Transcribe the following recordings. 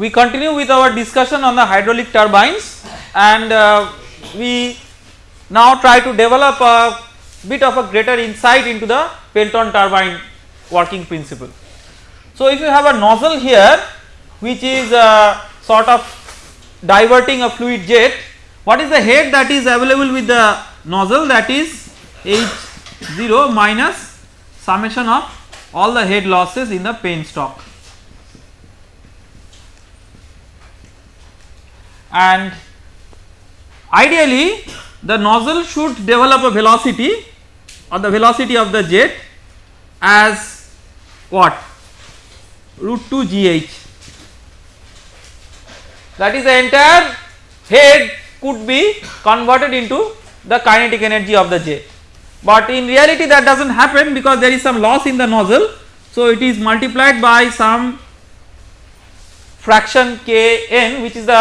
we continue with our discussion on the hydraulic turbines and uh, we now try to develop a bit of a greater insight into the Pelton turbine working principle. So, if you have a nozzle here which is uh, sort of diverting a fluid jet, what is the head that is available with the nozzle that is H0 minus summation of all the head losses in the penstock. And ideally the nozzle should develop a velocity or the velocity of the jet as what? Root 2 gh that is the entire head could be converted into the kinetic energy of the jet. But in reality that does not happen because there is some loss in the nozzle. So it is multiplied by some fraction k n which is the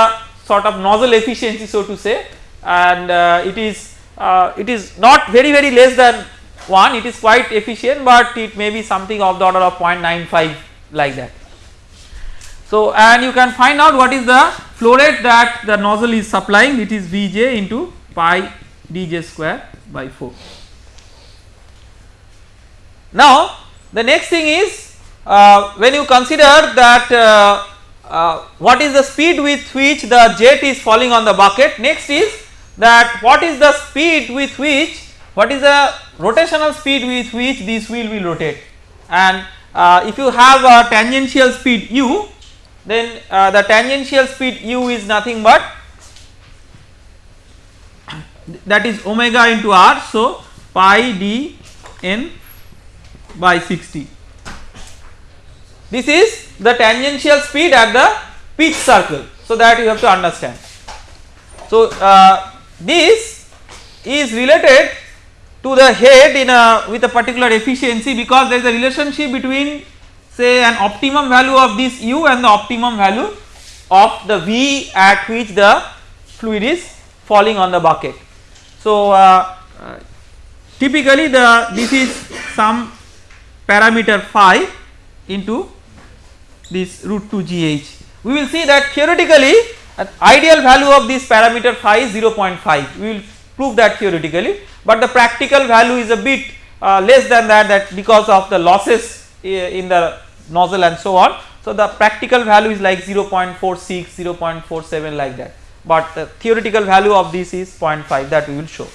sort of nozzle efficiency so to say and uh, it is uh, it is not very very less than 1 it is quite efficient but it may be something of the order of 0.95 like that. So and you can find out what is the flow rate that the nozzle is supplying it is Vj into pi dj square by 4. Now the next thing is uh, when you consider that uh, what is the speed with which the jet is falling on the bucket? Next is that what is the speed with which what is the rotational speed with which this wheel will rotate? And uh, if you have a tangential speed u then uh, the tangential speed u is nothing but that is omega into r so pi d n by 60 this is the tangential speed at the pitch circle so that you have to understand so uh, this is related to the head in a with a particular efficiency because there is a relationship between say an optimum value of this u and the optimum value of the v at which the fluid is falling on the bucket. So, uh, typically the this is some parameter phi into this root 2 gh. We will see that theoretically an ideal value of this parameter phi is 0.5 we will prove that theoretically but the practical value is a bit uh, less than that that because of the losses uh, in the nozzle and so on. So, the practical value is like 0.46 0.47 like that but the theoretical value of this is 0.5 that we will show.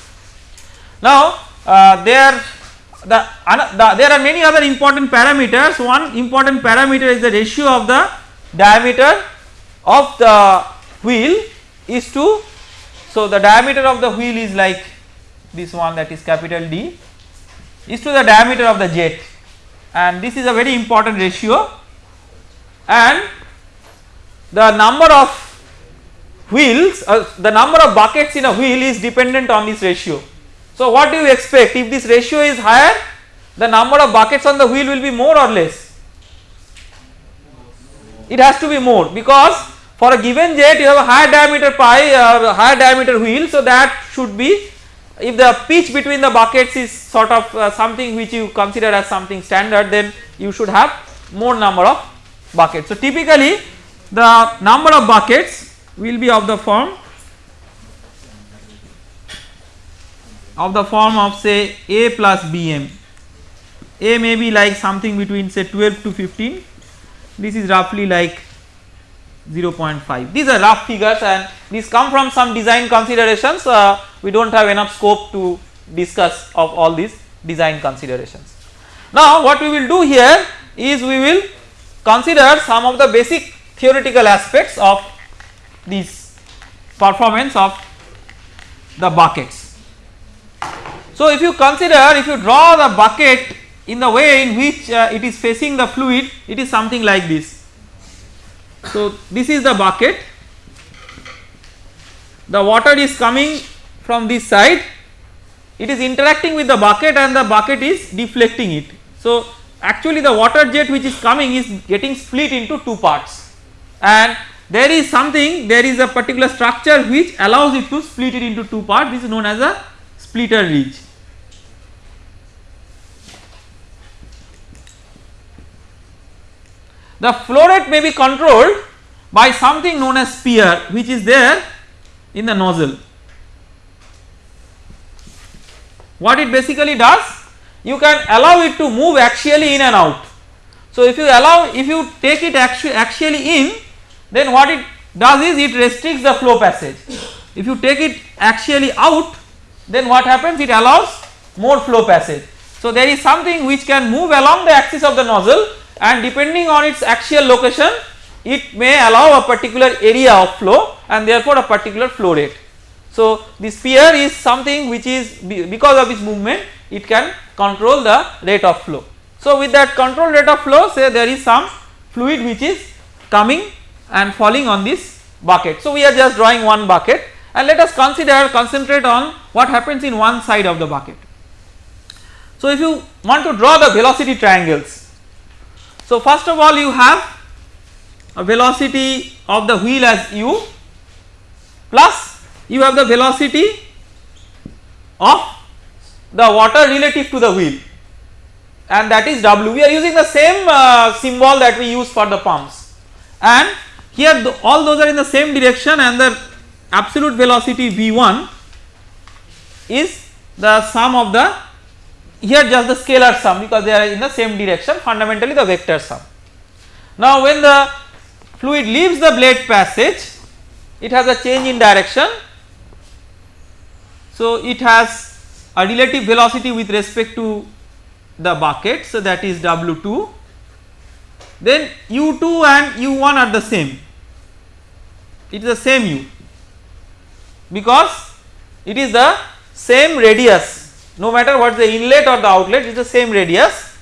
Now, uh, there the, the, there are many other important parameters. One important parameter is the ratio of the diameter of the wheel is to so the diameter of the wheel is like this one that is capital D is to the diameter of the jet. And this is a very important ratio. And the number of wheels uh, the number of buckets in a wheel is dependent on this ratio. So what do you expect if this ratio is higher the number of buckets on the wheel will be more or less it has to be more because for a given jet you have a higher diameter pi or uh, higher diameter wheel so that should be if the pitch between the buckets is sort of uh, something which you consider as something standard then you should have more number of buckets. So typically the number of buckets will be of the form of the form of say A plus BM. A may be like something between say 12 to 15 this is roughly like 0.5 these are rough figures and these come from some design considerations uh, we do not have enough scope to discuss of all these design considerations. Now what we will do here is we will consider some of the basic theoretical aspects of this performance of the buckets. So if you consider if you draw the bucket in the way in which uh, it is facing the fluid it is something like this. So, this is the bucket. The water is coming from this side. It is interacting with the bucket and the bucket is deflecting it. So, actually the water jet which is coming is getting split into two parts. And there is something there is a particular structure which allows it to split it into two parts. This is known as a splitter ridge. The flow rate may be controlled by something known as spear which is there in the nozzle. What it basically does? You can allow it to move axially in and out. So, if you allow if you take it axially in then what it does is it restricts the flow passage. If you take it axially out then what happens it allows more flow passage. So, there is something which can move along the axis of the nozzle and depending on its axial location it may allow a particular area of flow and therefore a particular flow rate. So, the spear is something which is because of its movement it can control the rate of flow. So, with that control rate of flow say there is some fluid which is coming and falling on this bucket. So, we are just drawing one bucket and let us consider concentrate on what happens in one side of the bucket. So, if you want to draw the velocity triangles. So, first of all you have a velocity of the wheel as u plus you have the velocity of the water relative to the wheel and that is w. We are using the same uh, symbol that we use for the pumps and here the, all those are in the same direction and the absolute velocity v1 is the sum of the here just the scalar sum because they are in the same direction fundamentally the vector sum. Now when the fluid leaves the blade passage it has a change in direction. So it has a relative velocity with respect to the bucket so that is W2 then U2 and U1 are the same it is the same U because it is the same radius no matter what the inlet or the outlet is the same radius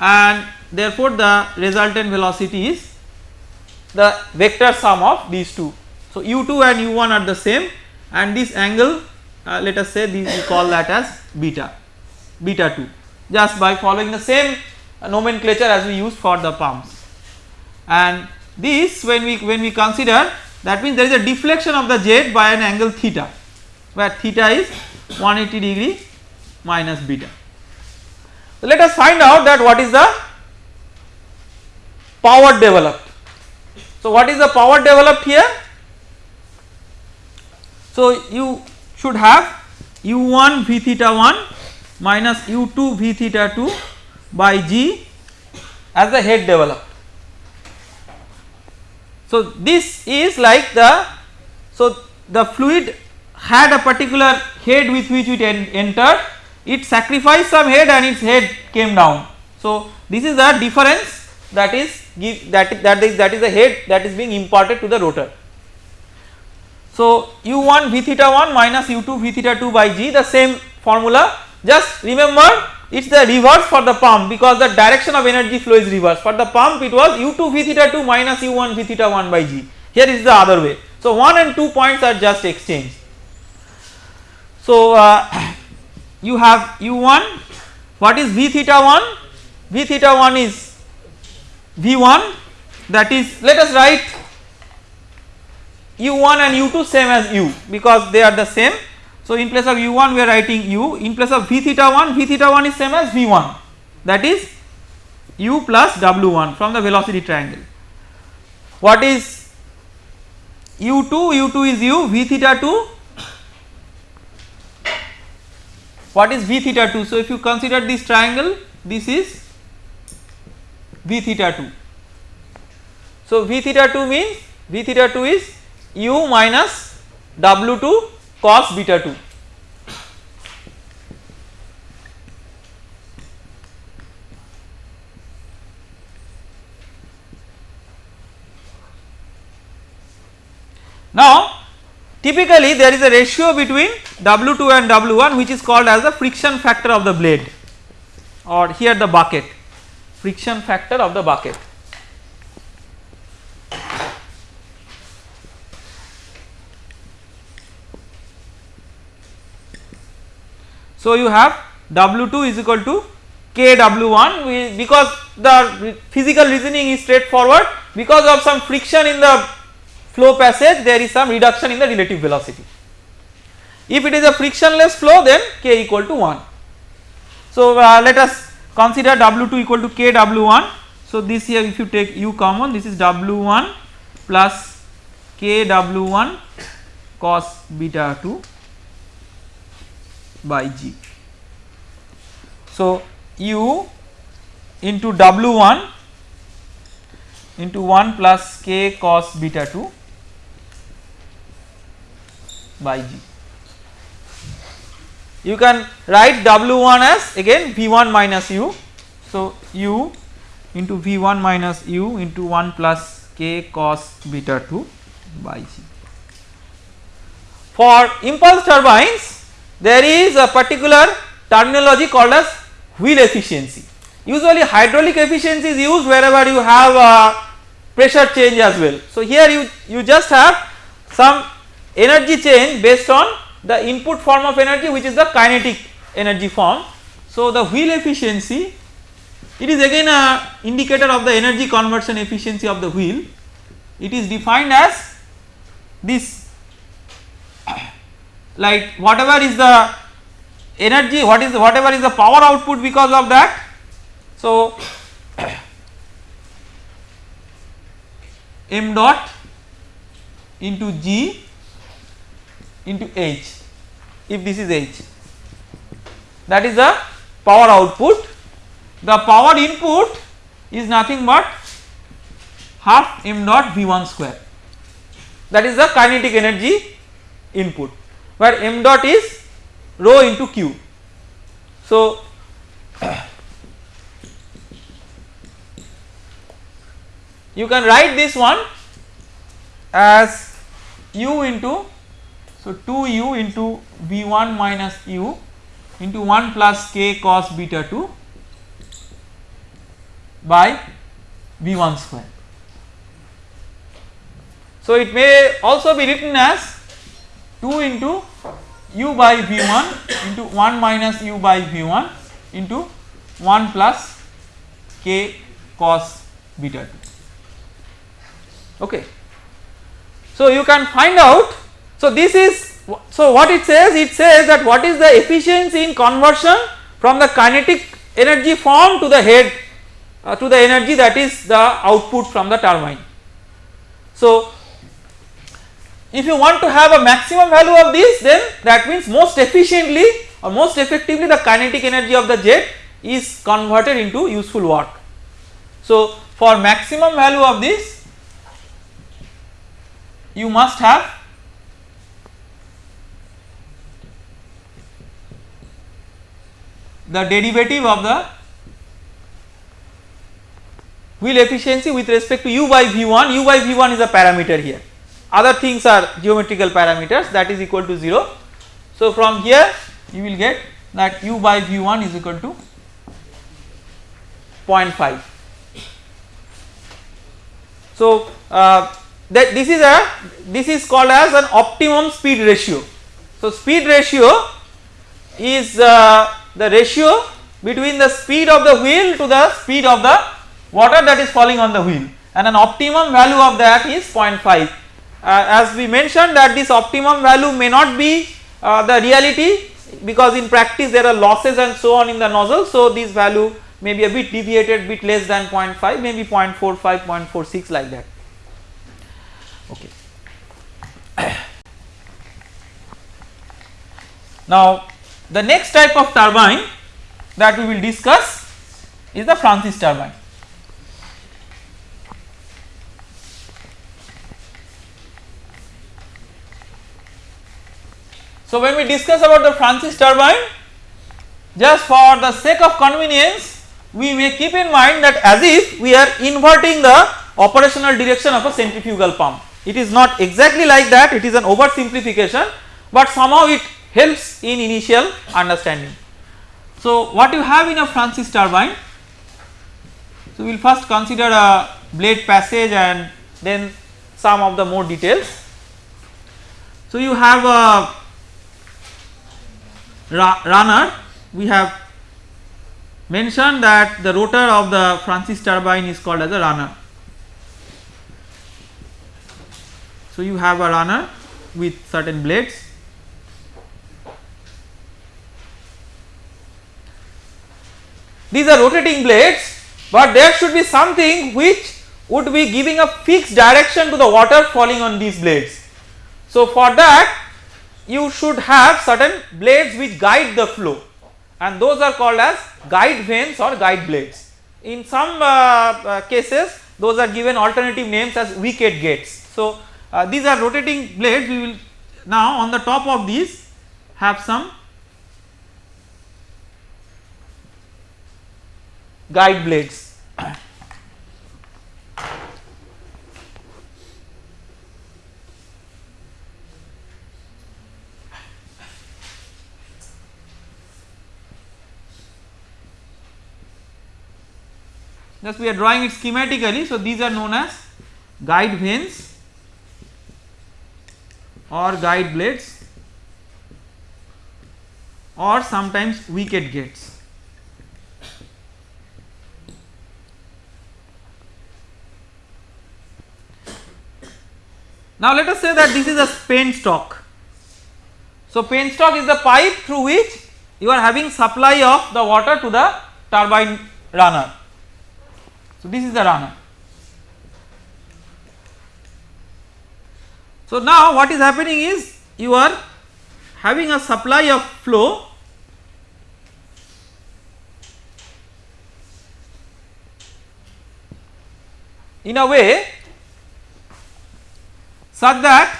and therefore the resultant velocity is the vector sum of these two. So, u2 and u1 are the same and this angle uh, let us say we call that as beta, beta 2 just by following the same nomenclature as we used for the pumps. And this when we when we consider that means there is a deflection of the jet by an angle theta where theta is 180 degree minus beta. So, let us find out that what is the power developed. So, what is the power developed here? So, you should have u1 v theta 1 minus u2 v theta 2 by g as the head developed. So, this is like the so the fluid had a particular head with which it en entered it sacrificed some head and its head came down. So, this is the difference that is give that that is that is the head that is being imparted to the rotor. So, u1 v theta 1 minus u2 v theta 2 by g the same formula just remember it is the reverse for the pump because the direction of energy flow is reverse for the pump it was u2 v theta 2 minus u1 v theta 1 by g here is the other way. So, 1 and 2 points are just exchanged. So, uh, you have u1 what is v theta 1 v theta 1 is v1 that is let us write u1 and u2 same as u because they are the same. So, in place of u1 we are writing u. In place of v theta 1 v theta 1 is same as v1 that is u plus w1 from the velocity triangle. What is u2 u2 is u. V theta 2 what is v theta 2 so if you consider this triangle this is v theta 2. So, v theta 2 means v theta 2 is u minus w 2 cos beta 2. Now, typically there is a ratio between W2 and W1 which is called as the friction factor of the blade or here the bucket friction factor of the bucket. So, you have W2 is equal to KW1 because the physical reasoning is straightforward because of some friction in the flow passage there is some reduction in the relative velocity. If it is a frictionless flow then K equal to 1. So, uh, let us consider W2 equal to KW1. So, this here if you take U common this is W1 plus k w1 cos beta 2 by g. So, u into w1 into 1 plus k cos beta 2 by g. You can write w1 as again v1 minus u. So, u into v1 minus u into 1 plus k cos beta 2 by g. For impulse turbines there is a particular terminology called as wheel efficiency. Usually hydraulic efficiency is used wherever you have a pressure change as well. So, here you, you just have some energy change based on the input form of energy which is the kinetic energy form. So, the wheel efficiency it is again a indicator of the energy conversion efficiency of the wheel. It is defined as this like whatever is the energy what is whatever is the power output because of that. So, m dot into g into h. If this is h that is the power output. The power input is nothing but half m dot v1 square. That is the kinetic energy input where m dot is rho into q. So, you can write this one as u into so 2u into v1 minus u into 1 plus k cos beta 2 by v1 square. So, it may also be written as 2 into u by v1 into 1 minus u by v1 into 1 plus k cos beta 2 okay. So, you can find out so this is so what it says it says that what is the efficiency in conversion from the kinetic energy form to the head uh, to the energy that is the output from the turbine. So, if you want to have a maximum value of this then that means most efficiently or most effectively the kinetic energy of the jet is converted into useful work. So, for maximum value of this you must have the derivative of the wheel efficiency with respect to u by v1 u by v1 is a parameter here other things are geometrical parameters that is equal to 0. So, from here you will get that u by v1 is equal to 0.5. So, uh, that this is a this is called as an optimum speed ratio. So, speed ratio is uh, the ratio between the speed of the wheel to the speed of the water that is falling on the wheel and an optimum value of that is 0.5. Uh, as we mentioned that this optimum value may not be uh, the reality because in practice there are losses and so on in the nozzle. So, this value may be a bit deviated bit less than 0.5 maybe 0.45 0.46 like that okay. Now the next type of turbine that we will discuss is the Francis turbine. So, when we discuss about the Francis turbine just for the sake of convenience we may keep in mind that as if we are inverting the operational direction of a centrifugal pump. It is not exactly like that it is an oversimplification but somehow it helps in initial understanding. So, what you have in a Francis turbine so we will first consider a blade passage and then some of the more details. So, you have a runner we have mentioned that the rotor of the Francis turbine is called as a runner. So, you have a runner with certain blades these are rotating blades but there should be something which would be giving a fixed direction to the water falling on these blades. So for that you should have certain blades which guide the flow and those are called as guide vanes or guide blades. In some uh, uh, cases those are given alternative names as wicket gates. So uh, these are rotating blades we will now on the top of these have some guide blades. Just we are drawing it schematically. So, these are known as guide vanes or guide blades or sometimes wicket gates. Now let us say that this is a penstock. So penstock is the pipe through which you are having supply of the water to the turbine runner. So this is the runner. So now what is happening is you are having a supply of flow in a way such that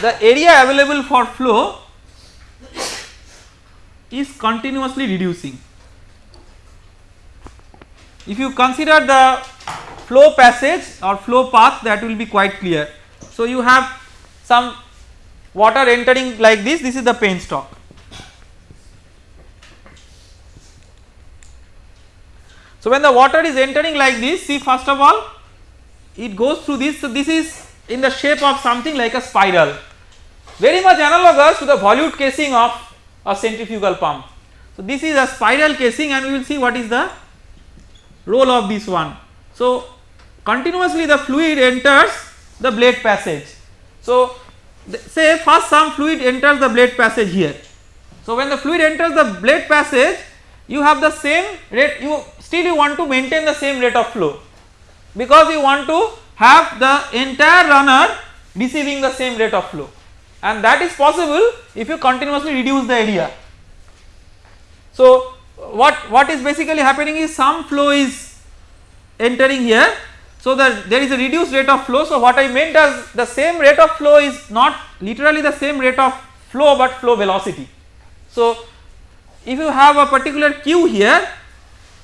the area available for flow is continuously reducing. If you consider the flow passage or flow path that will be quite clear. So, you have some water entering like this, this is the penstock. So, when the water is entering like this see first of all it goes through this. So, this is in the shape of something like a spiral very much analogous to the volute casing of a centrifugal pump. So, this is a spiral casing and we will see what is the role of this one. So, continuously the fluid enters the blade passage. So, say first some fluid enters the blade passage here. So, when the fluid enters the blade passage you have the same rate you still you want to maintain the same rate of flow because you want to have the entire runner receiving the same rate of flow and that is possible if you continuously reduce the area. So, what, what is basically happening is some flow is entering here. So, that there is a reduced rate of flow. So, what I meant as the same rate of flow is not literally the same rate of flow, but flow velocity. So, if you have a particular Q here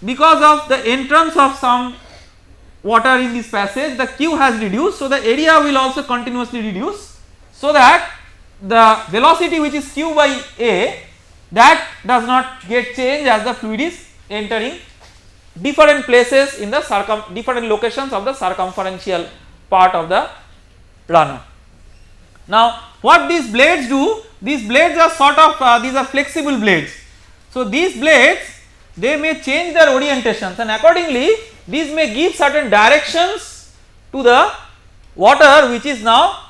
because of the entrance of some water in this passage the Q has reduced. So, the area will also continuously reduce so that the velocity which is Q by A that does not get changed as the fluid is entering different places in the circum different locations of the circumferential part of the runner. Now what these blades do these blades are sort of uh, these are flexible blades. So these blades they may change their orientations and accordingly these may give certain directions to the water which is now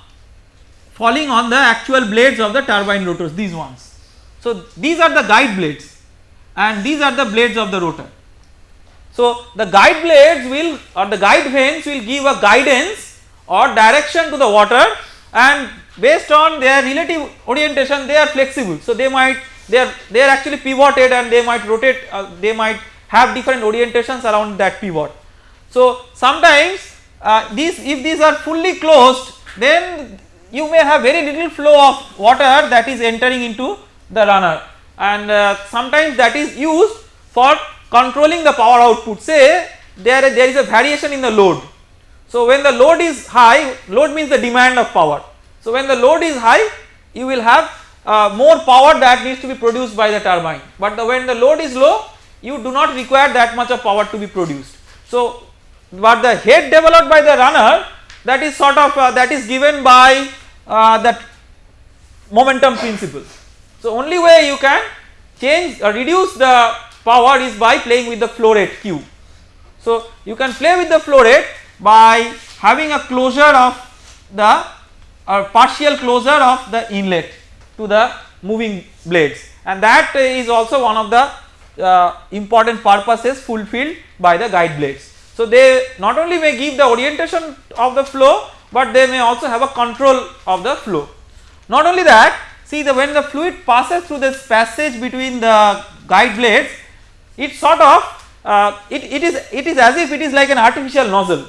falling on the actual blades of the turbine rotors these ones. So, these are the guide blades and these are the blades of the rotor. So, the guide blades will or the guide vanes will give a guidance or direction to the water and based on their relative orientation they are flexible. So, they might they are they are actually pivoted and they might rotate uh, they might have different orientations around that pivot. So, sometimes uh, these if these are fully closed then you may have very little flow of water that is entering into the runner and uh, sometimes that is used for controlling the power output say there there is a variation in the load. So, when the load is high load means the demand of power. So, when the load is high you will have uh, more power that needs to be produced by the turbine, but the, when the load is low you do not require that much of power to be produced. So, but the head developed by the runner that is sort of uh, that is given by uh, that momentum principle. So, only way you can change or reduce the power is by playing with the flow rate Q. So, you can play with the flow rate by having a closure of the or partial closure of the inlet to the moving blades and that is also one of the uh, important purposes fulfilled by the guide blades. So they not only may give the orientation of the flow but they may also have a control of the flow. Not only that see the when the fluid passes through this passage between the guide blades it sort of uh, it, it is it is as if it is like an artificial nozzle.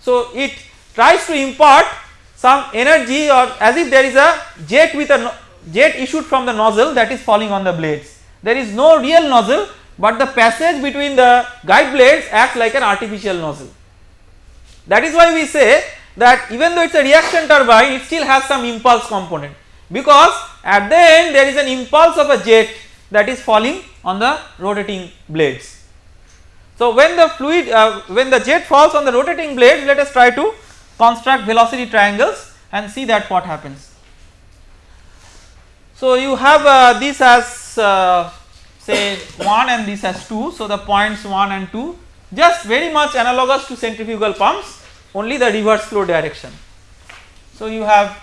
So it tries to impart some energy or as if there is a jet with a no jet issued from the nozzle that is falling on the blades. There is no real nozzle but the passage between the guide blades acts like an artificial nozzle. That is why we say that even though it is a reaction turbine it still has some impulse component because at the end there is an impulse of a jet that is falling on the rotating blades. So when the fluid uh, when the jet falls on the rotating blades let us try to construct velocity triangles and see that what happens. So you have uh, this as uh, say 1 and this as 2 so the points 1 and 2 just very much analogous to centrifugal pumps only the reverse flow direction. So you have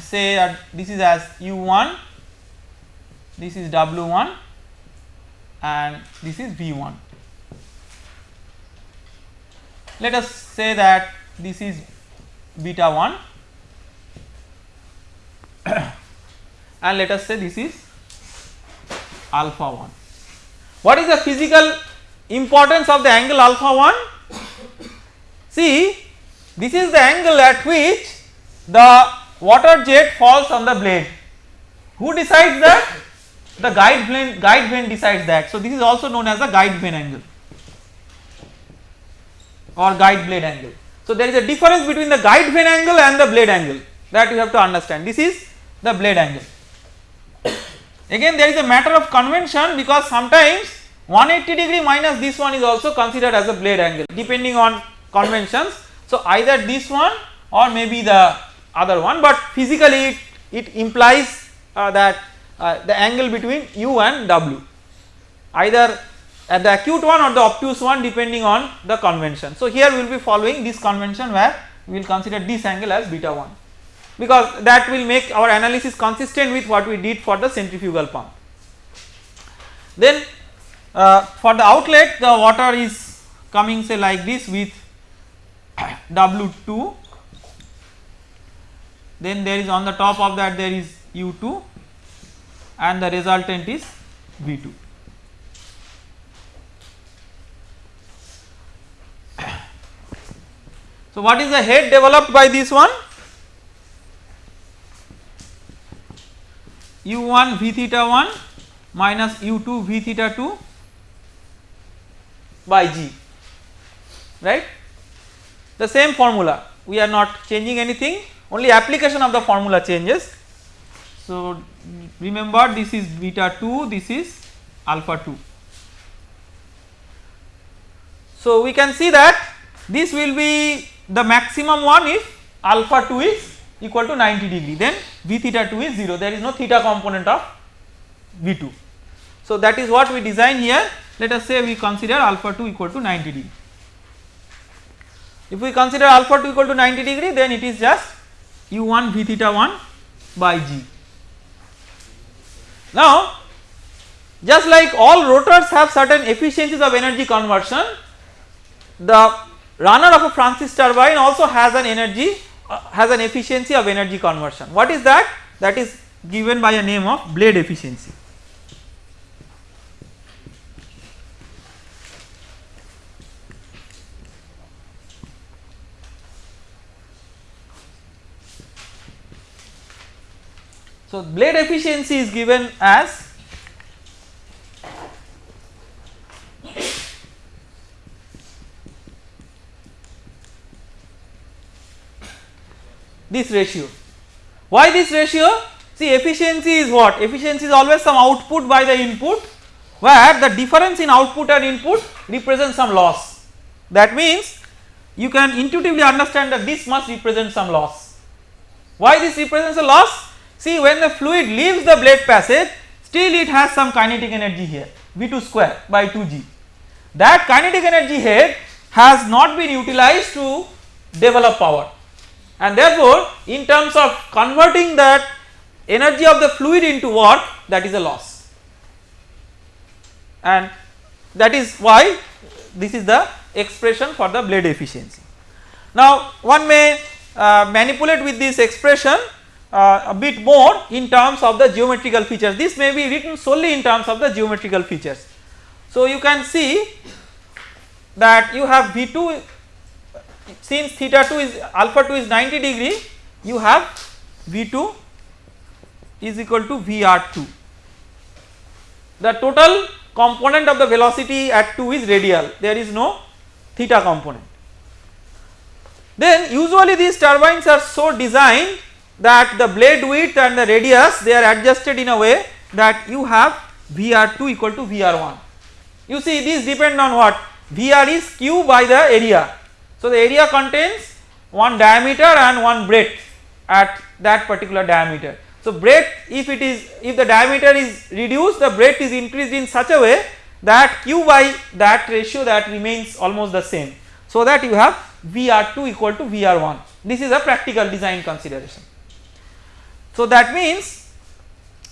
say uh, this is as u1 this is w1 and this is v1 let us say that this is beta 1 and let us say this is alpha 1. What is the physical importance of the angle alpha 1? See this is the angle at which the water jet falls on the blade. Who decides that? The guide vane, guide vane decides that. So this is also known as the guide vane angle or guide blade angle. So there is a difference between the guide vane angle and the blade angle that you have to understand. This is the blade angle. Again there is a matter of convention because sometimes 180 degree minus this one is also considered as a blade angle depending on conventions. So either this one or maybe the other one but physically it, it implies uh, that uh, the angle between u and w either at the acute one or the obtuse one depending on the convention. So here we will be following this convention where we will consider this angle as beta 1 because that will make our analysis consistent with what we did for the centrifugal pump. Then uh, for the outlet the water is coming say like this with W2 then there is on the top of that there is U2 and the resultant is V2. So what is the head developed by this one? u1 v theta 1 minus u2 v theta 2 by g right the same formula we are not changing anything only application of the formula changes. So remember this is beta 2 this is alpha 2. So we can see that this will be the maximum one if alpha 2 is equal to 90 degree then v theta 2 is 0 there is no theta component of v2. So that is what we design here let us say we consider alpha 2 equal to 90 degree. If we consider alpha 2 equal to 90 degree then it is just u1 v theta 1 by g. Now just like all rotors have certain efficiencies of energy conversion the runner of a Francis turbine also has an energy uh, has an efficiency of energy conversion. What is that? That is given by a name of blade efficiency. So, blade efficiency is given as this ratio. Why this ratio? See efficiency is what? Efficiency is always some output by the input where the difference in output and input represents some loss. That means you can intuitively understand that this must represent some loss. Why this represents a loss? See when the fluid leaves the blade passage still it has some kinetic energy here V2 square by 2g. That kinetic energy head has not been utilized to develop power and therefore in terms of converting that energy of the fluid into work that is a loss and that is why this is the expression for the blade efficiency. Now one may uh, manipulate with this expression uh, a bit more in terms of the geometrical features this may be written solely in terms of the geometrical features. So you can see that you have V2 since theta 2 is alpha 2 is 90 degree you have V2 is equal to VR2 the total component of the velocity at 2 is radial there is no theta component. Then usually these turbines are so designed that the blade width and the radius they are adjusted in a way that you have VR2 equal to VR1. You see these depend on what VR is Q by the area. So the area contains one diameter and one breadth at that particular diameter. So breadth if it is if the diameter is reduced the breadth is increased in such a way that Q by that ratio that remains almost the same. So that you have VR2 equal to VR1 this is a practical design consideration. So that means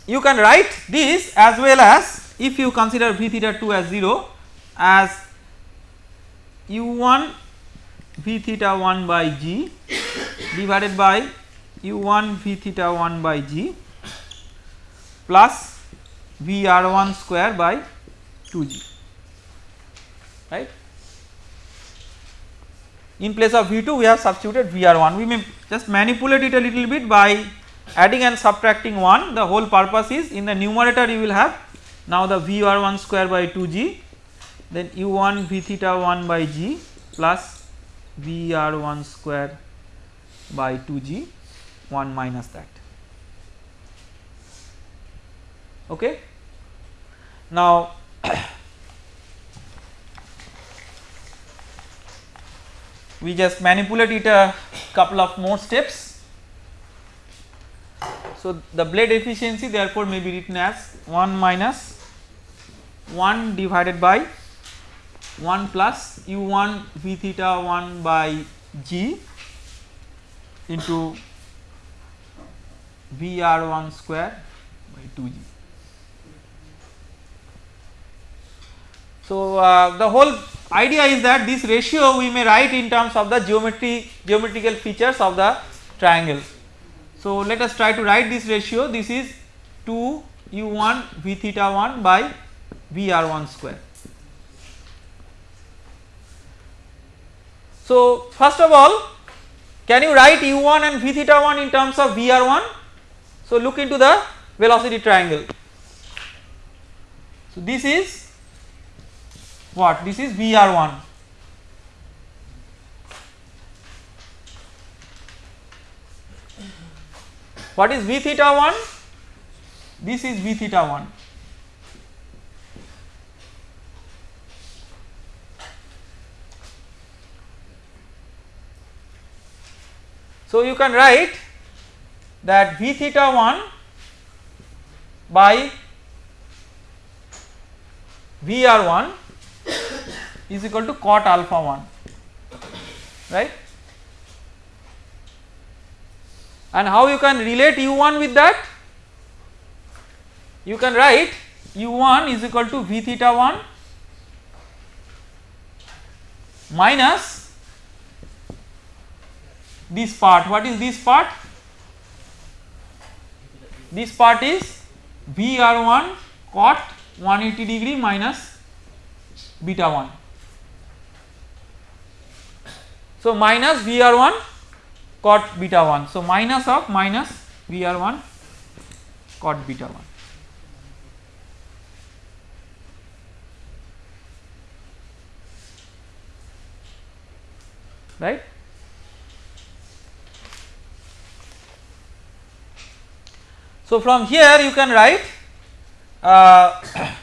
you can write this as well as if you consider V theta 2 as 0 as u1 V theta 1 by g divided by u1 V theta 1 by g plus Vr1 square by 2g right. In place of V2 we have substituted Vr1 we may just manipulate it a little bit by adding and subtracting 1 the whole purpose is in the numerator you will have now the Vr1 square by 2g then u1 V theta 1 by g plus Vr1 square by 2g 1 minus that okay. Now we just manipulate it a couple of more steps. So the blade efficiency therefore may be written as 1 minus 1 divided by 1 plus u1 v theta 1 by g into vr1 square by 2g. So uh, the whole idea is that this ratio we may write in terms of the geometry geometrical features of the triangle. So let us try to write this ratio this is 2 u1 v theta 1 by vr1 square. So first of all can you write u1 and v theta 1 in terms of vr1? So look into the velocity triangle. So this is what this is VR1 what is V theta 1 this is V theta 1 so you can write that V theta 1 by VR1 is equal to cot alpha 1 right and how you can relate u1 with that? You can write u1 is equal to v theta 1 minus this part. What is this part? This part is vr1 cot 180 degree minus beta 1 So minus Vr1 cot beta 1. So minus of minus Vr1 cot beta 1. Right. So from here you can write uh,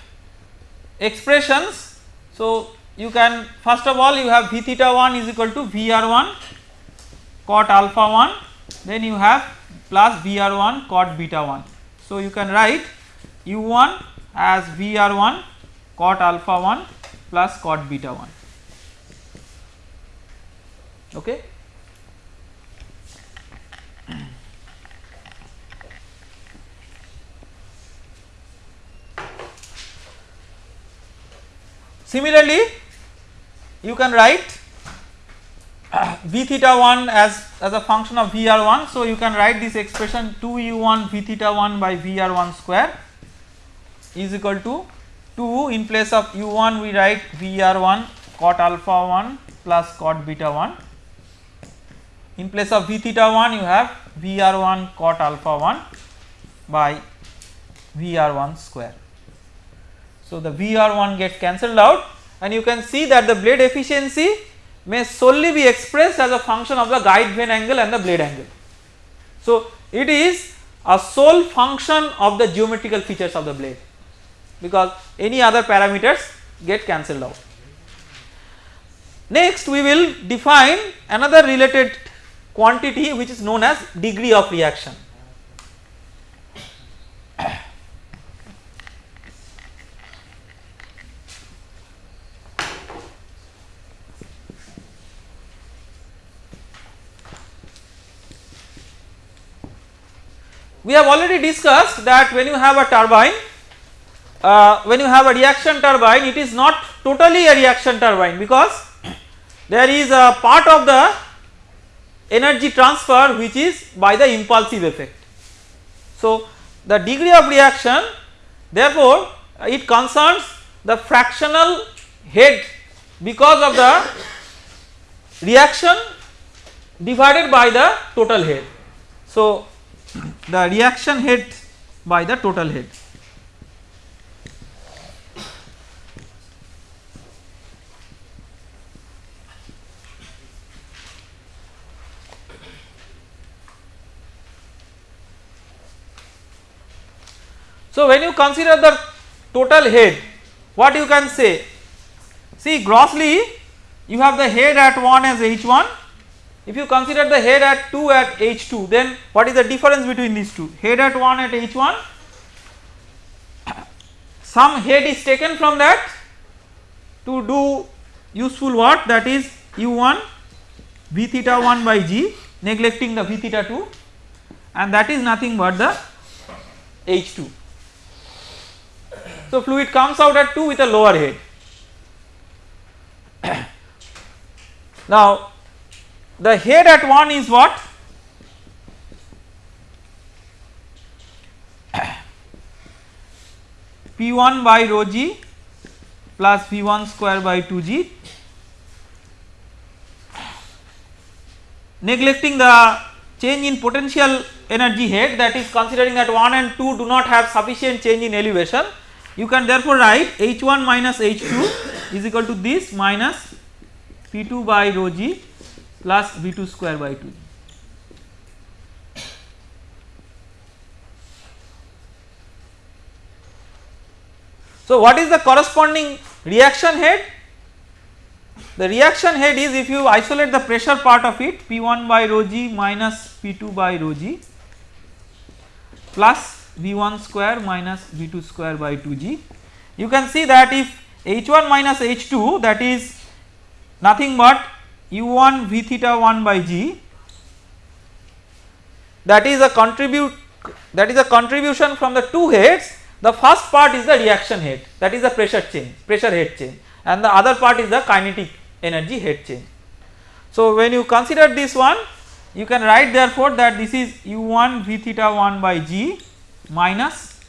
expressions. So you can first of all you have v theta 1 is equal to Vr1 cot alpha 1 then you have plus Vr1 cot beta 1. So you can write u1 as Vr1 cot alpha 1 plus cot beta 1 okay. Similarly, you can write v theta 1 as, as a function of Vr1. So, you can write this expression 2 u1 v theta 1 by Vr1 square is equal to 2 in place of u1 we write Vr1 cot alpha 1 plus cot beta 1 in place of v theta 1 you have Vr1 cot alpha 1 by Vr1 square. So, the Vr1 gets cancelled out and you can see that the blade efficiency may solely be expressed as a function of the guide vane angle and the blade angle. So, it is a sole function of the geometrical features of the blade because any other parameters get cancelled out. Next we will define another related quantity which is known as degree of reaction. We have already discussed that when you have a turbine, uh, when you have a reaction turbine it is not totally a reaction turbine because there is a part of the energy transfer which is by the impulsive effect. So, the degree of reaction therefore, it concerns the fractional head because of the reaction divided by the total head. So, the reaction head by the total head. So, when you consider the total head what you can say see grossly you have the head at 1 as h1 if you consider the head at 2 at H2 then what is the difference between these two? Head at 1 at H1 some head is taken from that to do useful work that is U1 V theta 1 by G neglecting the V theta 2 and that is nothing but the H2. So, fluid comes out at 2 with a lower head. now, the head at 1 is what? P1 by rho g plus V1 square by 2g neglecting the change in potential energy head that is considering that 1 and 2 do not have sufficient change in elevation you can therefore write H1 minus H2 is equal to this minus P2 by rho g plus V2 square by 2. So, what is the corresponding reaction head? The reaction head is if you isolate the pressure part of it P1 by rho g minus P2 by rho g plus V1 square minus V2 square by 2g. You can see that if H1 minus H2 that is nothing but u1 v theta 1 by g that is a contribute that is a contribution from the two heads. The first part is the reaction head that is the pressure change pressure head change. And the other part is the kinetic energy head change. So, when you consider this one you can write therefore that this is u1 v theta 1 by g minus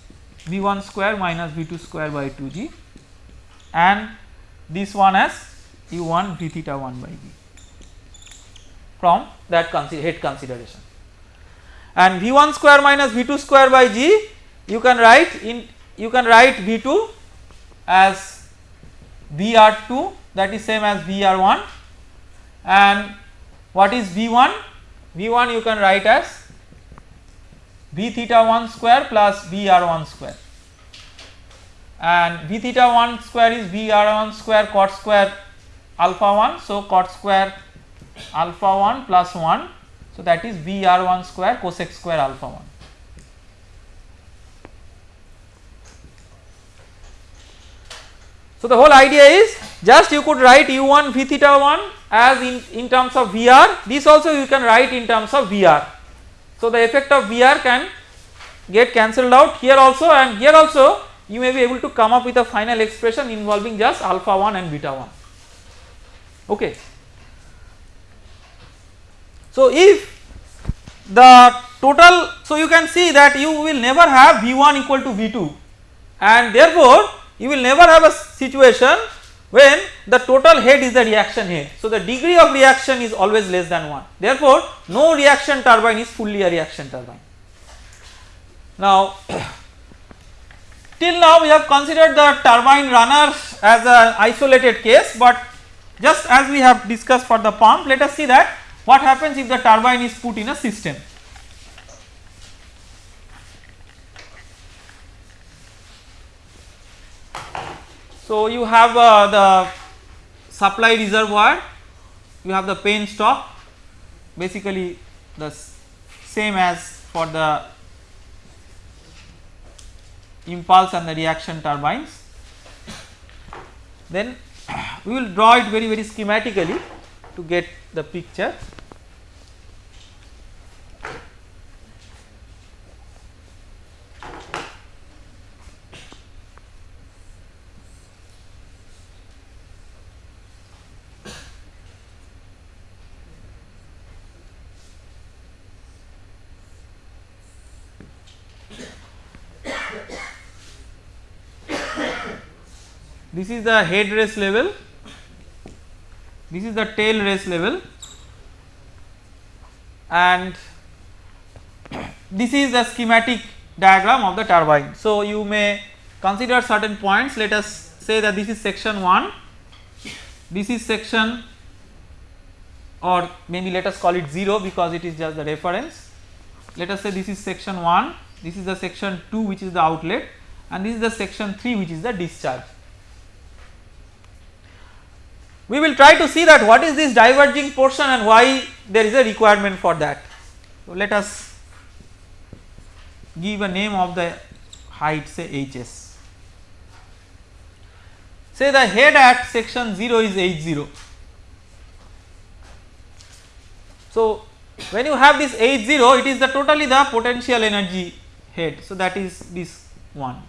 v1 square minus v2 square by 2g and this one as u1 v theta 1 by g from that head consideration. And V1 square minus V2 square by G you can write in you can write V2 as VR2 that is same as VR1 and what is V1? V1 you can write as V theta 1 square plus VR1 square and V theta 1 square is VR1 square cot square alpha 1. So, cot square alpha 1 plus 1. So, that is V r 1 square cosec square alpha 1. So, the whole idea is just you could write u 1 v theta 1 as in, in terms of Vr this also you can write in terms of Vr. So, the effect of Vr can get cancelled out here also and here also you may be able to come up with a final expression involving just alpha 1 and beta 1. okay. So if the total so you can see that you will never have V1 equal to V2 and therefore you will never have a situation when the total head is the reaction head. So the degree of reaction is always less than 1 therefore no reaction turbine is fully a reaction turbine. Now till now we have considered the turbine runner as an isolated case but just as we have discussed for the pump let us see that what happens if the turbine is put in a system. So you have uh, the supply reservoir, you have the penstock basically the same as for the impulse and the reaction turbines. Then we will draw it very very schematically to get the picture. This is the head race level, this is the tail race level and this is the schematic diagram of the turbine. So, you may consider certain points let us say that this is section 1, this is section or maybe let us call it 0 because it is just the reference. Let us say this is section 1, this is the section 2 which is the outlet and this is the section 3 which is the discharge. We will try to see that what is this diverging portion and why there is a requirement for that. So, let us give a name of the height say HS. Say the head at section 0 is H0. So, when you have this H0 it is the totally the potential energy head. So, that is this one.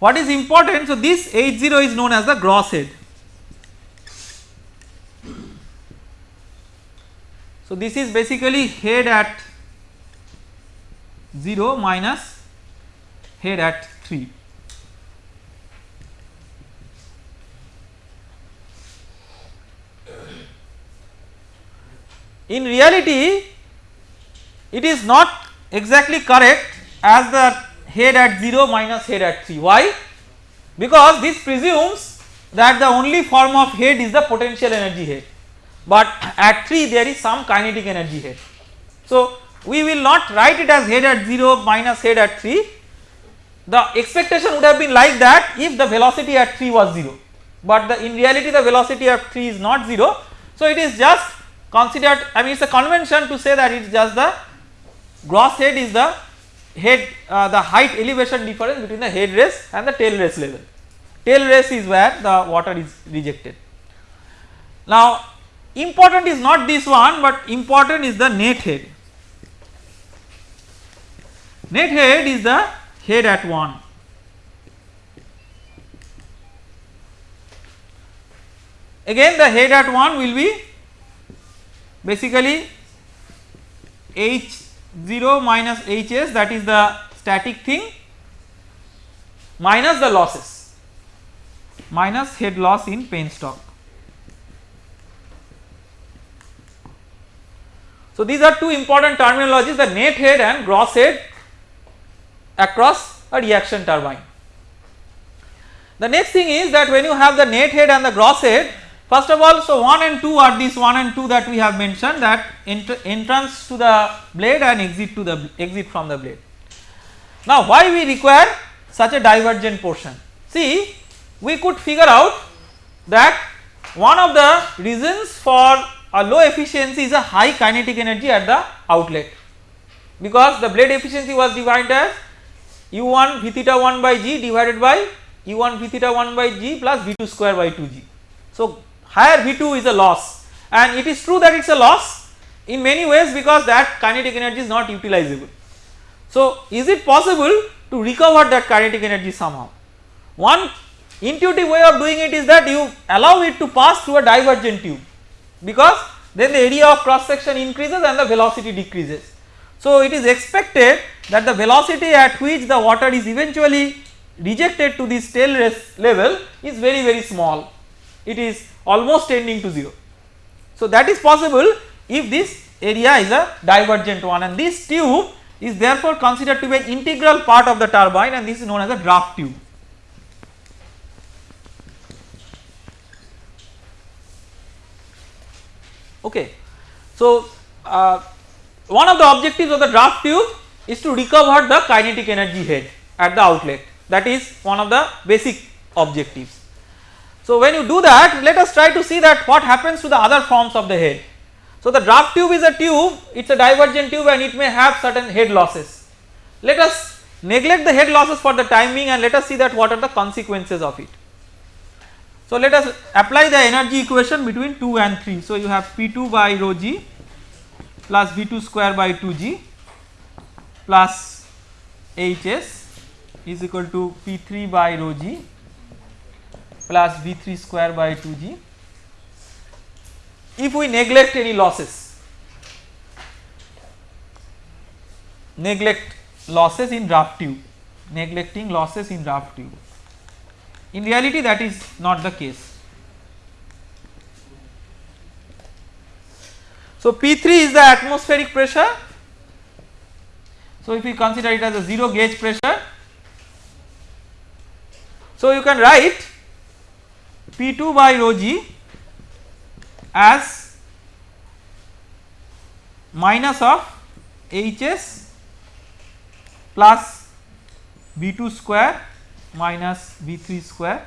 What is important? So, this H0 is known as the gross head. So, this is basically head at 0 minus head at 3. In reality, it is not exactly correct as the head at 0 minus head at 3. Why? Because this presumes that the only form of head is the potential energy head, but at 3 there is some kinetic energy head. So, we will not write it as head at 0 minus head at 3. The expectation would have been like that if the velocity at 3 was 0, but the in reality the velocity at 3 is not 0. So, it is just considered I mean it is a convention to say that it is just the gross head is the head uh, the height elevation difference between the head race and the tail race level. Tail race is where the water is rejected. Now important is not this one but important is the net head. Net head is the head at 1. Again the head at 1 will be basically H 0 minus Hs that is the static thing minus the losses minus head loss in penstock. So, these are two important terminologies the net head and gross head across a reaction turbine. The next thing is that when you have the net head and the gross head First of all, so 1 and 2 are these 1 and 2 that we have mentioned that entrance to the blade and exit to the exit from the blade. Now, why we require such a divergent portion? See, we could figure out that one of the reasons for a low efficiency is a high kinetic energy at the outlet because the blade efficiency was defined as u1 v theta 1 by g divided by u1 v theta 1 by g plus v2 square by 2g. So, higher V2 is a loss and it is true that it is a loss in many ways because that kinetic energy is not utilizable. So, is it possible to recover that kinetic energy somehow? One intuitive way of doing it is that you allow it to pass through a divergent tube because then the area of cross section increases and the velocity decreases. So it is expected that the velocity at which the water is eventually rejected to this tail race level is very very small it is almost tending to 0. So that is possible if this area is a divergent one and this tube is therefore considered to be an integral part of the turbine and this is known as a draft tube. Okay. So, uh, one of the objectives of the draft tube is to recover the kinetic energy head at the outlet that is one of the basic objectives. So, when you do that let us try to see that what happens to the other forms of the head. So, the draft tube is a tube it is a divergent tube and it may have certain head losses. Let us neglect the head losses for the time being and let us see that what are the consequences of it. So, let us apply the energy equation between 2 and 3. So, you have P2 by rho g plus V2 square by 2g plus Hs is equal to P3 by rho g plus V3 square by 2g if we neglect any losses neglect losses in draft tube neglecting losses in draft tube. In reality that is not the case. So p3 is the atmospheric pressure. So if we consider it as a 0 gauge pressure so you can write p2 by rho g as minus of Hs plus V2 square minus V3 square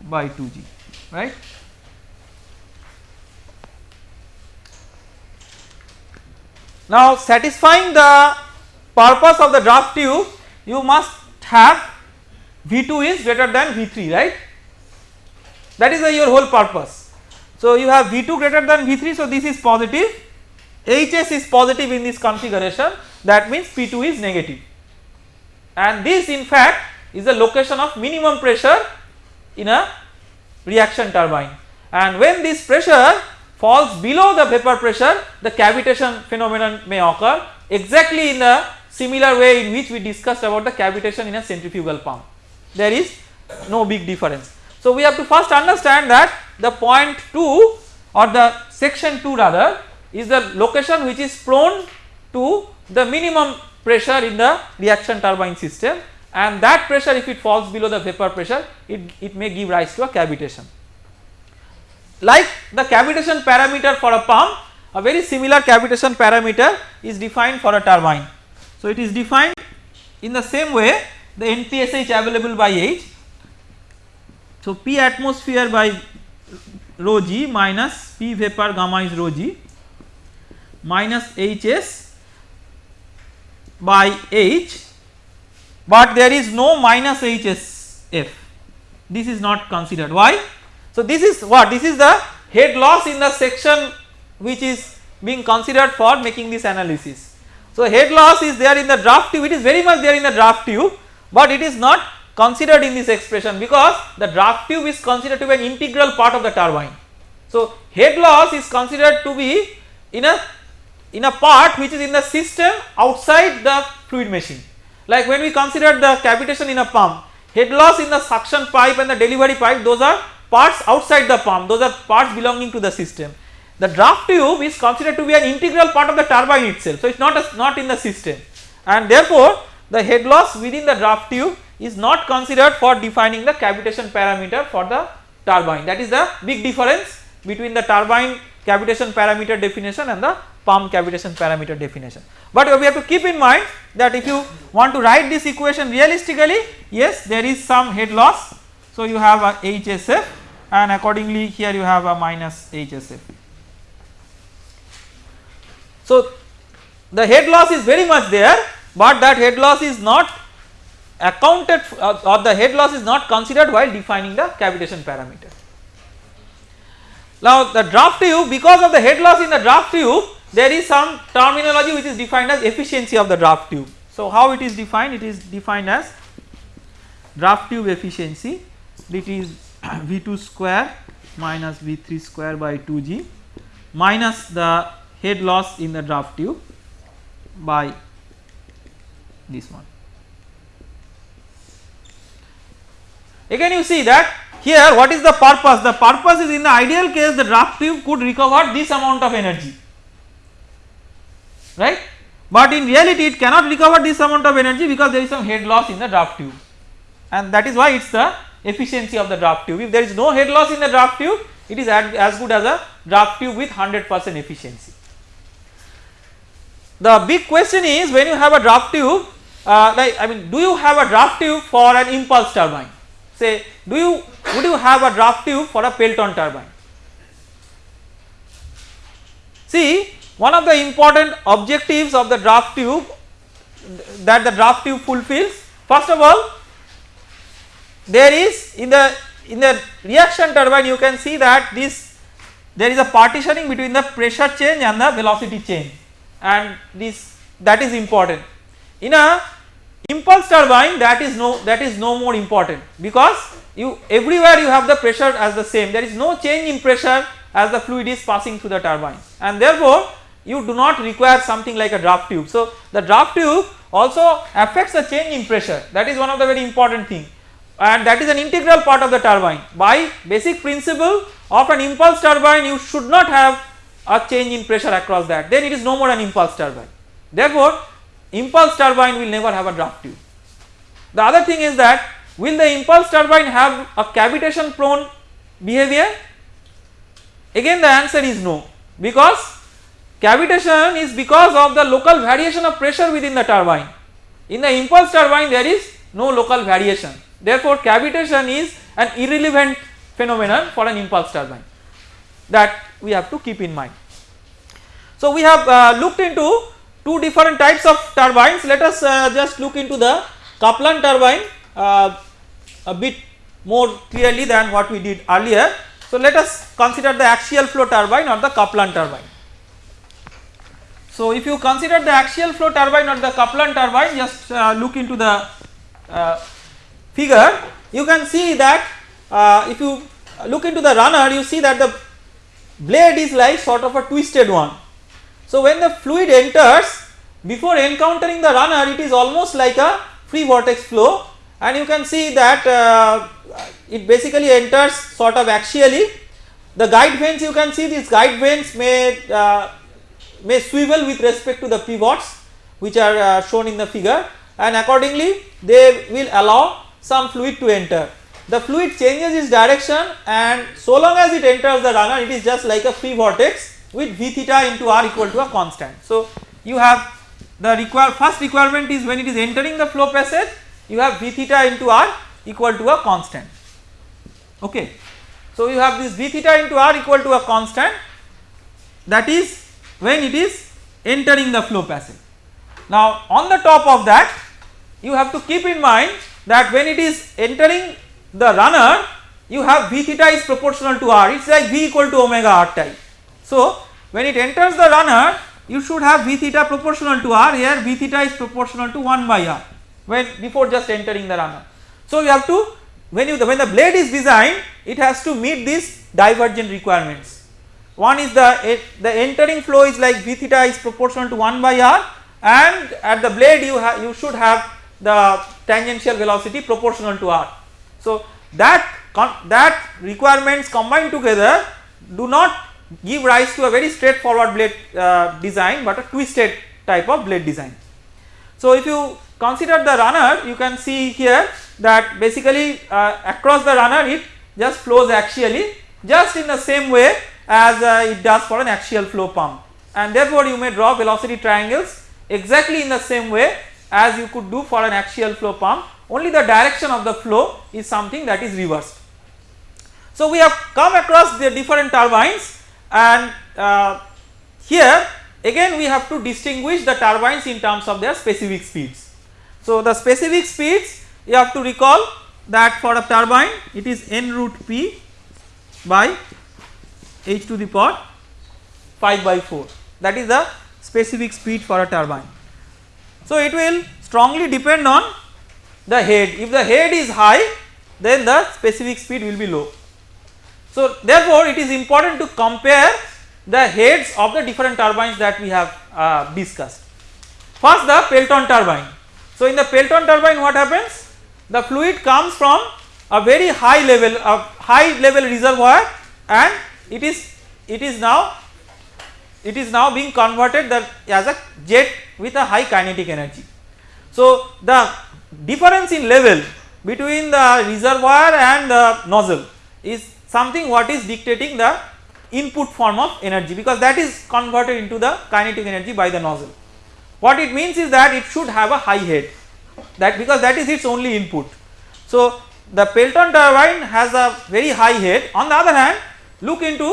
by 2g right. Now satisfying the purpose of the draft tube you must have V2 is greater than V3 right that is your whole purpose. So you have V2 greater than V3 so this is positive. HS is positive in this configuration. That means P2 is negative. And this in fact is the location of minimum pressure in a reaction turbine. And when this pressure falls below the vapor pressure the cavitation phenomenon may occur exactly in the similar way in which we discussed about the cavitation in a centrifugal pump. There is no big difference. So we have to first understand that the point 2 or the section 2 rather is the location which is prone to the minimum pressure in the reaction turbine system and that pressure if it falls below the vapor pressure it, it may give rise to a cavitation. Like the cavitation parameter for a pump a very similar cavitation parameter is defined for a turbine. So it is defined in the same way the NPSH available by H. So P atmosphere by rho g minus P vapor gamma is rho g minus Hs by H but there is no minus HSF this is not considered why. So this is what this is the head loss in the section which is being considered for making this analysis. So head loss is there in the draft tube it is very much there in the draft tube but it is not considered in this expression because the draft tube is considered to be an integral part of the turbine. So head loss is considered to be in a in a part which is in the system outside the fluid machine like when we consider the cavitation in a pump head loss in the suction pipe and the delivery pipe those are parts outside the pump those are parts belonging to the system. The draft tube is considered to be an integral part of the turbine itself so it is not not in the system and therefore the head loss within the draft tube is not considered for defining the cavitation parameter for the turbine that is the big difference between the turbine cavitation parameter definition and the pump cavitation parameter definition. But we have to keep in mind that if you want to write this equation realistically yes there is some head loss. So you have a HSF and accordingly here you have a minus HSF. So the head loss is very much there but that head loss is not accounted uh, or the head loss is not considered while defining the cavitation parameter. Now the draft tube because of the head loss in the draft tube there is some terminology which is defined as efficiency of the draft tube. So how it is defined it is defined as draft tube efficiency it is V2 square minus V3 square by 2G minus the head loss in the draft tube by this one. Again you see that here what is the purpose? The purpose is in the ideal case the draft tube could recover this amount of energy right but in reality it cannot recover this amount of energy because there is some head loss in the draft tube and that is why it is the efficiency of the draft tube. If there is no head loss in the draft tube it is as good as a draft tube with 100 percent efficiency. The big question is when you have a draft tube uh, like I mean do you have a draft tube for an impulse turbine say do you would you have a draft tube for a Pelton turbine. See one of the important objectives of the draft tube that the draft tube fulfills first of all there is in the in the reaction turbine you can see that this there is a partitioning between the pressure change and the velocity change and this that is important. In a impulse turbine that is no that is no more important because you everywhere you have the pressure as the same there is no change in pressure as the fluid is passing through the turbine and therefore you do not require something like a draft tube. So the draft tube also affects the change in pressure that is one of the very important thing and that is an integral part of the turbine. By basic principle of an impulse turbine you should not have a change in pressure across that then it is no more an impulse turbine. Therefore impulse turbine will never have a draft tube. The other thing is that will the impulse turbine have a cavitation prone behavior? Again the answer is no because cavitation is because of the local variation of pressure within the turbine. In the impulse turbine there is no local variation Therefore, cavitation is an irrelevant phenomenon for an impulse turbine that we have to keep in mind. So, we have uh, looked into two different types of turbines let us uh, just look into the Kaplan turbine uh, a bit more clearly than what we did earlier. So, let us consider the axial flow turbine or the Kaplan turbine. So, if you consider the axial flow turbine or the Kaplan turbine just uh, look into the uh, figure you can see that uh, if you look into the runner you see that the blade is like sort of a twisted one. So when the fluid enters before encountering the runner it is almost like a free vortex flow and you can see that uh, it basically enters sort of axially. The guide vanes you can see these guide vanes may uh, may swivel with respect to the pivots which are uh, shown in the figure and accordingly they will allow some fluid to enter. The fluid changes its direction and so long as it enters the runner it is just like a free vortex with v theta into r equal to a constant. So you have the require first requirement is when it is entering the flow passage you have v theta into r equal to a constant okay. So you have this v theta into r equal to a constant that is when it is entering the flow passage. Now on the top of that you have to keep in mind that when it is entering the runner you have v theta is proportional to r it is like v equal to omega r type. So when it enters the runner you should have v theta proportional to r here v theta is proportional to 1 by r when before just entering the runner. So you have to when you the, when the blade is designed it has to meet these divergent requirements. One is the eh, the entering flow is like v theta is proportional to 1 by r and at the blade you have you should have the tangential velocity proportional to r. So that that requirements combined together do not give rise to a very straightforward blade uh, design but a twisted type of blade design. So if you consider the runner you can see here that basically uh, across the runner it just flows axially just in the same way as uh, it does for an axial flow pump and therefore you may draw velocity triangles exactly in the same way as you could do for an axial flow pump only the direction of the flow is something that is reversed. So we have come across the different turbines and uh, here again we have to distinguish the turbines in terms of their specific speeds. So the specific speeds you have to recall that for a turbine it is n root p by h to the power 5 by 4 that is the specific speed for a turbine. So it will strongly depend on the head if the head is high then the specific speed will be low. So therefore it is important to compare the heads of the different turbines that we have uh, discussed. First the Pelton turbine. So in the Pelton turbine what happens? The fluid comes from a very high level of high level reservoir and it is it is now it is now being converted that as a jet with a high kinetic energy. So the difference in level between the reservoir and the nozzle is something what is dictating the input form of energy because that is converted into the kinetic energy by the nozzle. What it means is that it should have a high head that because that is its only input. So the Pelton turbine has a very high head on the other hand look into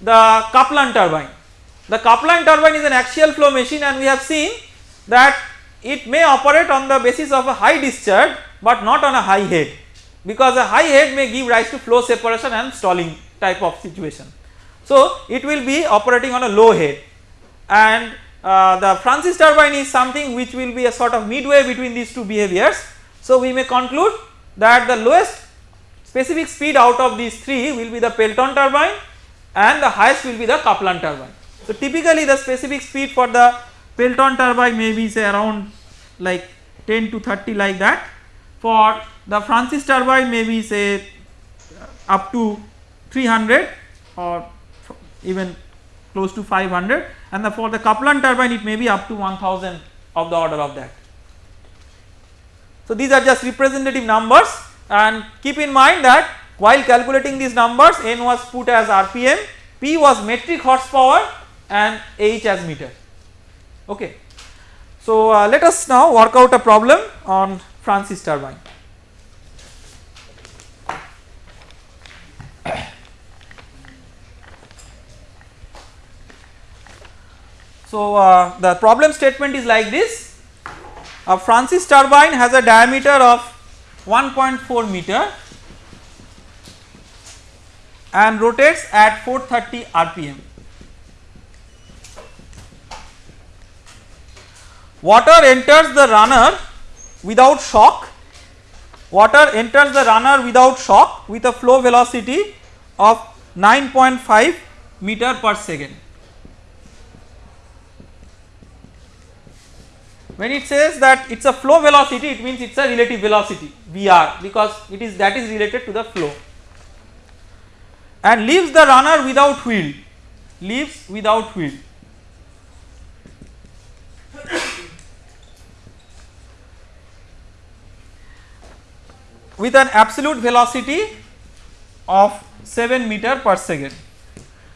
the Kaplan turbine. The Kaplan turbine is an axial flow machine and we have seen that it may operate on the basis of a high discharge but not on a high head because a high head may give rise to flow separation and stalling type of situation. So it will be operating on a low head and uh, the Francis turbine is something which will be a sort of midway between these two behaviors. So we may conclude that the lowest specific speed out of these three will be the Pelton turbine and the highest will be the Kaplan turbine. So typically the specific speed for the Pelton turbine may be say around like 10 to 30 like that for the Francis turbine may be say up to 300 or even close to 500 and the, for the Kaplan turbine it may be up to 1000 of the order of that. So these are just representative numbers and keep in mind that while calculating these numbers n was put as rpm, p was metric horsepower and h as meter okay. So uh, let us now work out a problem on Francis turbine. So uh, the problem statement is like this a Francis turbine has a diameter of 1.4 meter and rotates at 430 rpm. Water enters the runner without shock, water enters the runner without shock with a flow velocity of 9.5 meter per second. When it says that it is a flow velocity it means it is a relative velocity Vr because it is that is related to the flow. And leaves the runner without whirl leaves without whirl with an absolute velocity of 7 meter per second.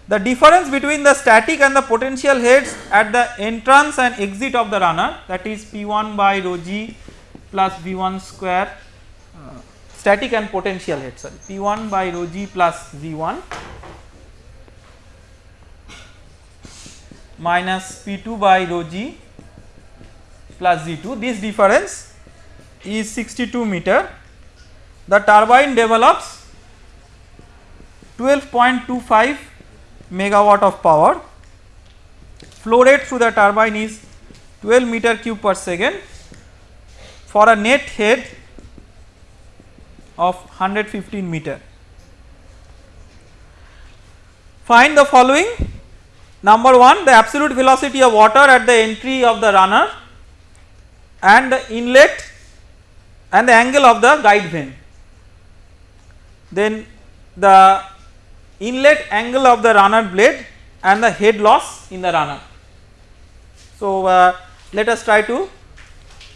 The difference between the static and the potential heads at the entrance and exit of the runner that is P1 by rho g plus V1 square uh, static and potential head sorry P1 by rho g plus V1 minus P2 by rho g plus Z2 this difference is 62 meter the turbine develops 12.25 megawatt of power. Flow rate through the turbine is 12 meter cube per second for a net head of 115 meter. Find the following. Number 1 the absolute velocity of water at the entry of the runner and the inlet and the angle of the guide vane then the inlet angle of the runner blade and the head loss in the runner. So uh, let us try to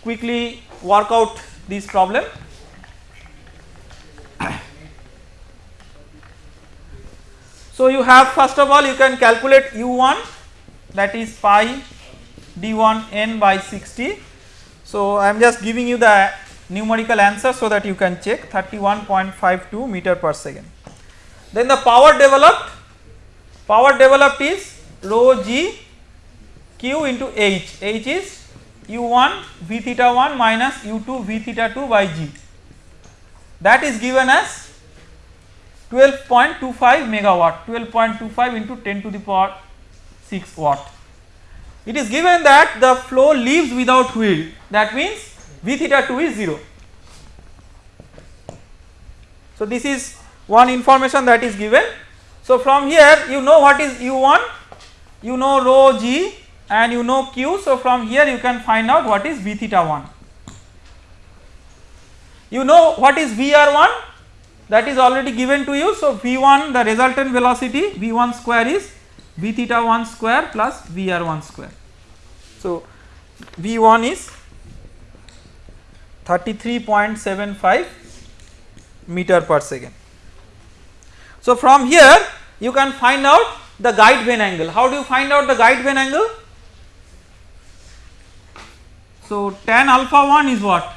quickly work out this problem. So you have first of all you can calculate u1 that is pi d1 n by 60. So I am just giving you the numerical answer so that you can check 31.52 meter per second. Then the power developed, power developed is rho g q into h, h is u1 v theta 1 minus u2 v theta 2 by g. That is given as 12.25 megawatt. 12.25 into 10 to the power 6 watt. It is given that the flow leaves without whirl that means V theta 2 is 0. So this is one information that is given. So from here you know what is U1, you know rho g and you know q. So from here you can find out what is v theta 1. You know what is Vr1 that is already given to you. So V1 the resultant velocity V1 square is V theta 1 square plus Vr1 square. So V1 is 33.75 meter per second. So from here you can find out the guide vane angle. How do you find out the guide vane angle? So tan alpha 1 is what?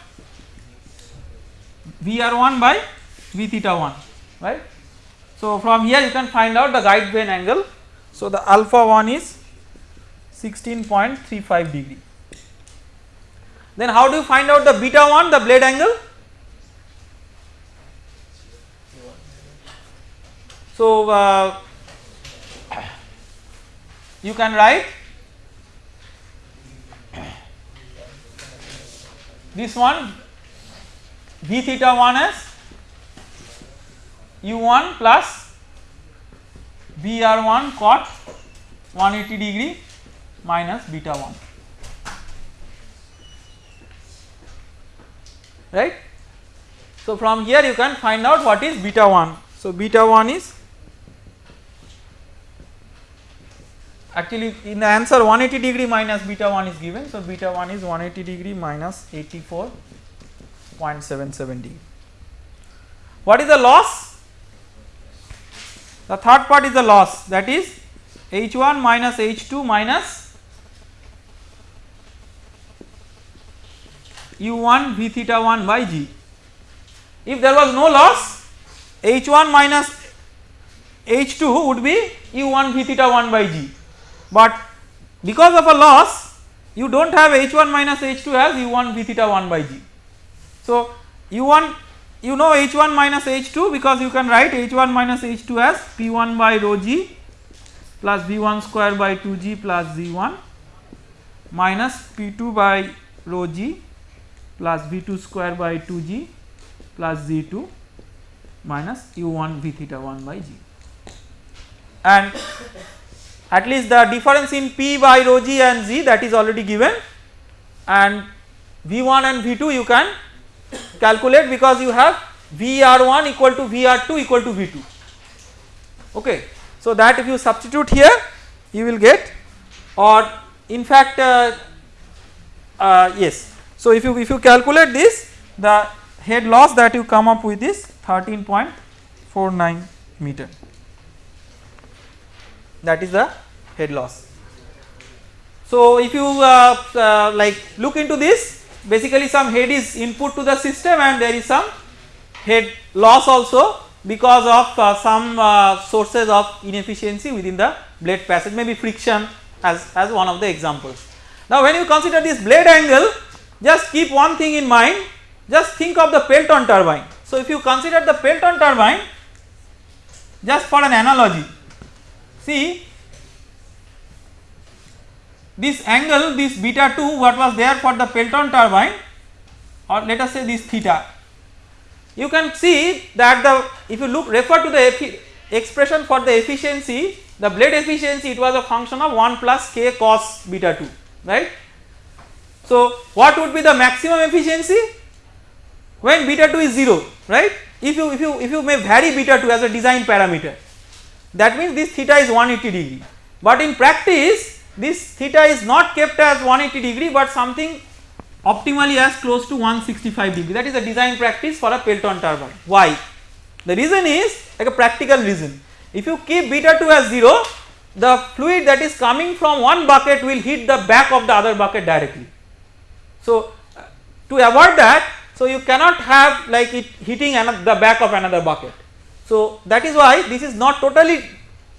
Vr1 by V theta 1 right. So from here you can find out the guide vane angle. So the alpha 1 is 16.35 degree. Then how do you find out the beta 1 the blade angle? So uh, you can write this one v theta 1 as u1 plus Vr1 cot 180 degree minus beta 1 right. So from here you can find out what is beta 1. So beta 1 is actually in the answer 180 degree minus beta 1 is given. So beta 1 is 180 degree minus 84.77 degree. What is the loss? The third part is the loss that is H1 minus H2 minus U1 V theta 1 by G. If there was no loss H1 minus H2 would be U1 V theta 1 by G, but because of a loss you do not have H1 minus H2 as U1 V theta 1 by G. So, U1 you know H1 minus H2 because you can write H1 minus H2 as P1 by rho g plus V1 square by 2g plus Z1 minus P2 by rho g plus V2 square by 2g plus Z2 minus U1 V theta 1 by g and at least the difference in P by rho g and z that is already given and V1 and V2 you can calculate because you have Vr1 equal to Vr2 equal to V2 okay. So that if you substitute here you will get or in fact uh, uh, yes. So if you if you calculate this the head loss that you come up with is 13.49 meter that is the head loss. So if you uh, uh like look into this basically some head is input to the system and there is some head loss also because of uh, some uh, sources of inefficiency within the blade passage maybe friction as, as one of the examples. Now when you consider this blade angle just keep one thing in mind just think of the Pelton turbine. So if you consider the Pelton turbine just for an analogy see this angle this beta 2 what was there for the Pelton turbine or let us say this theta you can see that the if you look refer to the expression for the efficiency the blade efficiency it was a function of 1 plus k cos beta 2 right. So what would be the maximum efficiency when beta 2 is 0 right if you if you if you may vary beta 2 as a design parameter that means this theta is 180 degree but in practice this theta is not kept as 180 degree but something optimally as close to 165 degree that is a design practice for a Pelton turbine. Why? The reason is like a practical reason if you keep beta 2 as 0 the fluid that is coming from one bucket will hit the back of the other bucket directly. So to avoid that so you cannot have like it hitting the back of another bucket. So that is why this is not totally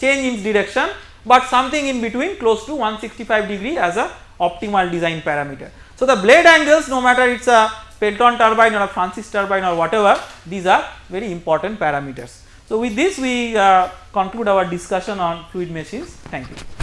change in direction but something in between close to 165 degree as a optimal design parameter. So the blade angles no matter it is a Pelton turbine or a Francis turbine or whatever these are very important parameters. So with this we uh, conclude our discussion on fluid machines thank you.